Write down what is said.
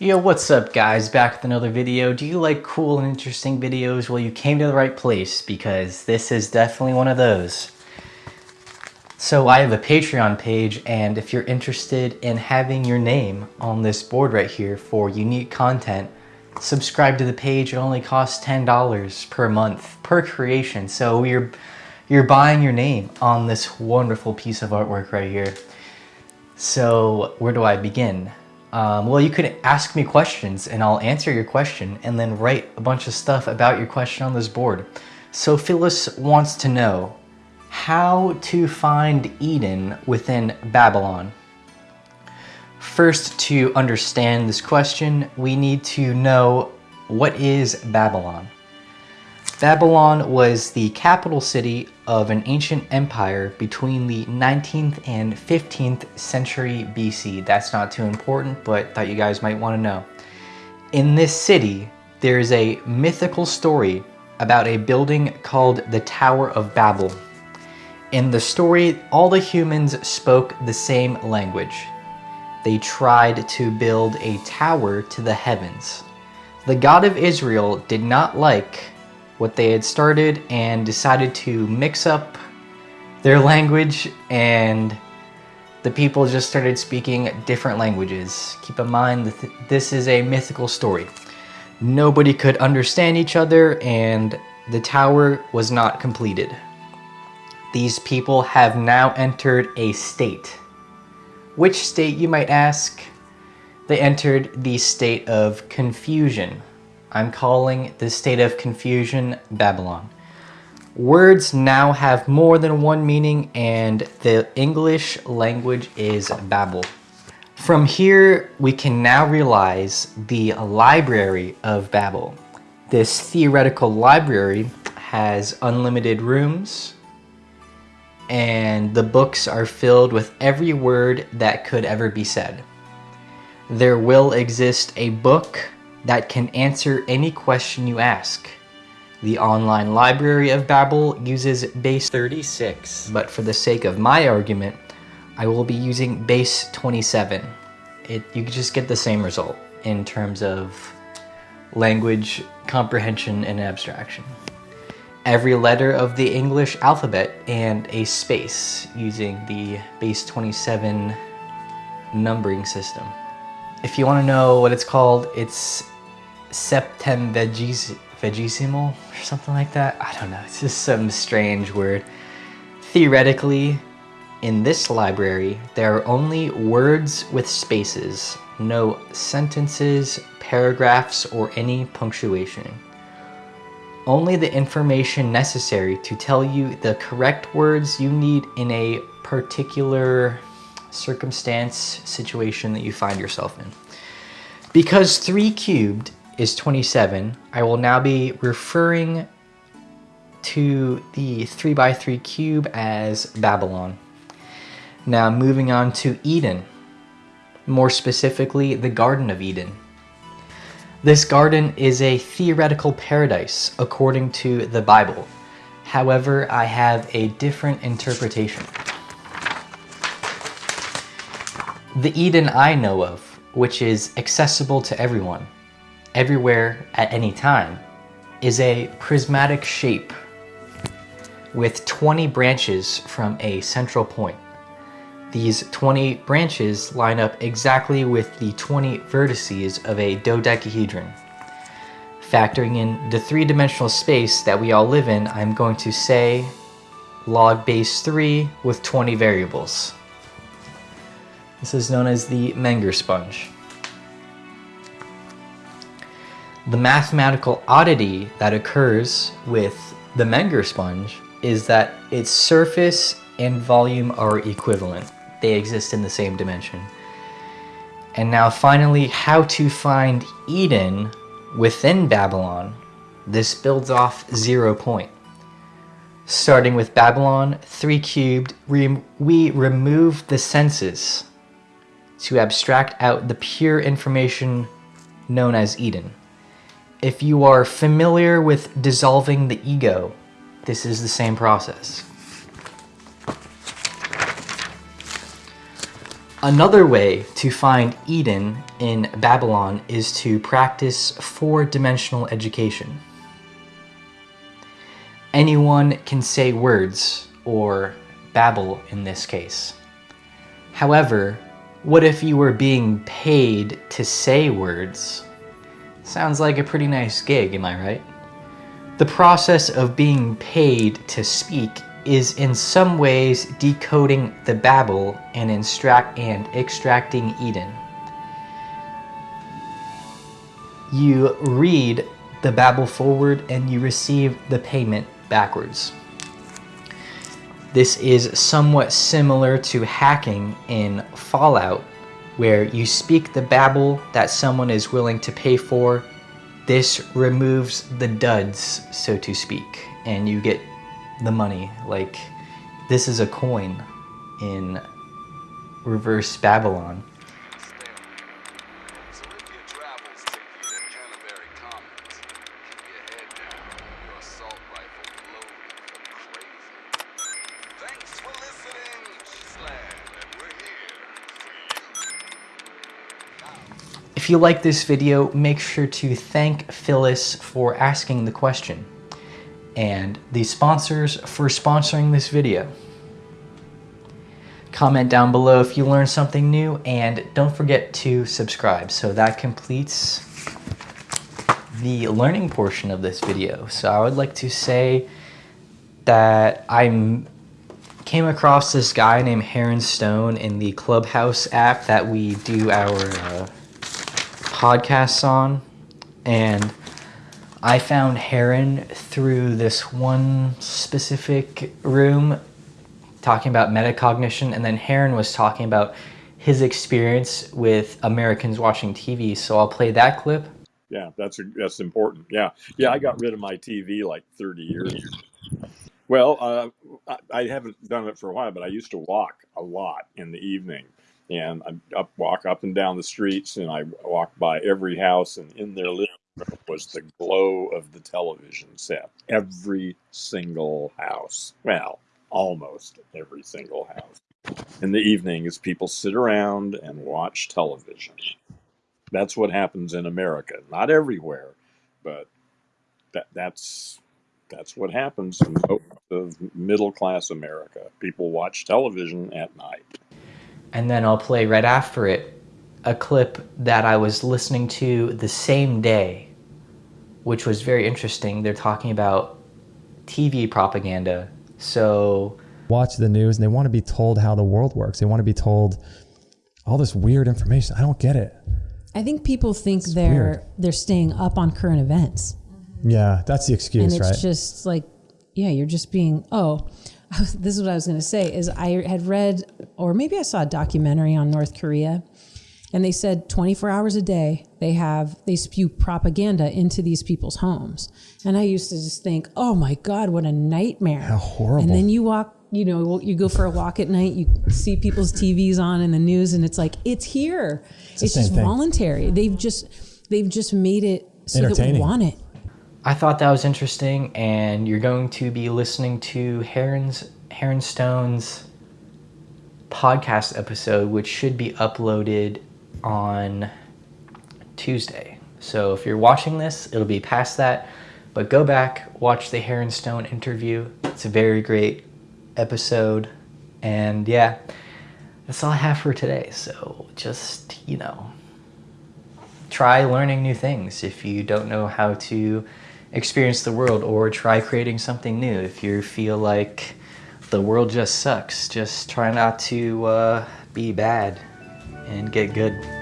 Yo, what's up guys? Back with another video. Do you like cool and interesting videos? Well, you came to the right place because this is definitely one of those. So I have a Patreon page and if you're interested in having your name on this board right here for unique content, subscribe to the page. It only costs $10 per month per creation. So you're, you're buying your name on this wonderful piece of artwork right here. So where do I begin? Um, well, you could ask me questions and I'll answer your question and then write a bunch of stuff about your question on this board. So Phyllis wants to know how to find Eden within Babylon. First, to understand this question, we need to know what is Babylon. Babylon was the capital city of an ancient empire between the 19th and 15th century BC. That's not too important, but thought you guys might want to know. In this city, there is a mythical story about a building called the Tower of Babel. In the story, all the humans spoke the same language. They tried to build a tower to the heavens. The God of Israel did not like what they had started and decided to mix up their language and the people just started speaking different languages. Keep in mind that this is a mythical story. Nobody could understand each other and the tower was not completed. These people have now entered a state. Which state you might ask? They entered the state of confusion. I'm calling this state of confusion Babylon. Words now have more than one meaning and the English language is Babel. From here, we can now realize the Library of Babel. This theoretical library has unlimited rooms and the books are filled with every word that could ever be said. There will exist a book that can answer any question you ask. The online library of Babel uses base 36, but for the sake of my argument, I will be using base 27. It, you just get the same result in terms of language comprehension and abstraction. Every letter of the English alphabet and a space using the base 27 numbering system. If you want to know what it's called, it's septemvigesimal or something like that. I don't know. It's just some strange word. Theoretically, in this library, there are only words with spaces, no sentences, paragraphs, or any punctuation. Only the information necessary to tell you the correct words you need in a particular circumstance, situation that you find yourself in. Because 3 cubed is 27, I will now be referring to the 3x3 cube as Babylon. Now moving on to Eden, more specifically the Garden of Eden. This garden is a theoretical paradise according to the Bible. However, I have a different interpretation. The Eden I know of, which is accessible to everyone, everywhere at any time, is a prismatic shape with 20 branches from a central point. These 20 branches line up exactly with the 20 vertices of a dodecahedron. Factoring in the three-dimensional space that we all live in, I'm going to say log base 3 with 20 variables. This is known as the Menger sponge. The mathematical oddity that occurs with the Menger sponge is that its surface and volume are equivalent. They exist in the same dimension. And now finally, how to find Eden within Babylon. This builds off zero point. Starting with Babylon 3 cubed, we remove the senses to abstract out the pure information known as Eden. If you are familiar with dissolving the ego, this is the same process. Another way to find Eden in Babylon is to practice four-dimensional education. Anyone can say words, or babble in this case. However, what if you were being paid to say words? Sounds like a pretty nice gig, am I right? The process of being paid to speak is in some ways decoding the Babel and, and extracting Eden. You read the Babel forward and you receive the payment backwards. This is somewhat similar to hacking in Fallout, where you speak the babble that someone is willing to pay for. This removes the duds, so to speak, and you get the money. Like, this is a coin in reverse Babylon. If you like this video, make sure to thank Phyllis for asking the question and the sponsors for sponsoring this video. Comment down below if you learned something new and don't forget to subscribe. So that completes the learning portion of this video. So I would like to say that I came across this guy named Heron Stone in the Clubhouse app that we do our uh, podcasts on. And I found Heron through this one specific room talking about metacognition, and then Heron was talking about his experience with Americans watching TV. So I'll play that clip. Yeah, that's that's important. Yeah, yeah, I got rid of my TV like 30 years. Well, uh, I, I haven't done it for a while, but I used to walk a lot in the evening and I up, walk up and down the streets, and I walk by every house, and in their living room was the glow of the television set. Every single house, well, almost every single house. In the evening, as people sit around and watch television. That's what happens in America. Not everywhere, but that that's that's what happens in most of middle class America. People watch television at night and then I'll play right after it a clip that I was listening to the same day, which was very interesting. They're talking about TV propaganda. So watch the news and they want to be told how the world works. They want to be told all this weird information. I don't get it. I think people think it's they're weird. they're staying up on current events. Yeah, that's the excuse, and it's right? just like, yeah, you're just being oh, this is what I was going to say is I had read or maybe I saw a documentary on North Korea and they said 24 hours a day they have they spew propaganda into these people's homes. And i used to just think oh my god what a nightmare. How horrible. And then you walk you know you go for a walk at night you see people's tvs on in the news and it's like it's here. It's, it's just thing. voluntary. They've just they've just made it so that we want it I thought that was interesting, and you're going to be listening to Heron's Heron Stone's podcast episode, which should be uploaded on Tuesday. So if you're watching this, it'll be past that. But go back, watch the Heron Stone interview. It's a very great episode. And yeah, that's all I have for today. So just, you know, try learning new things if you don't know how to experience the world or try creating something new. If you feel like the world just sucks, just try not to uh, be bad and get good.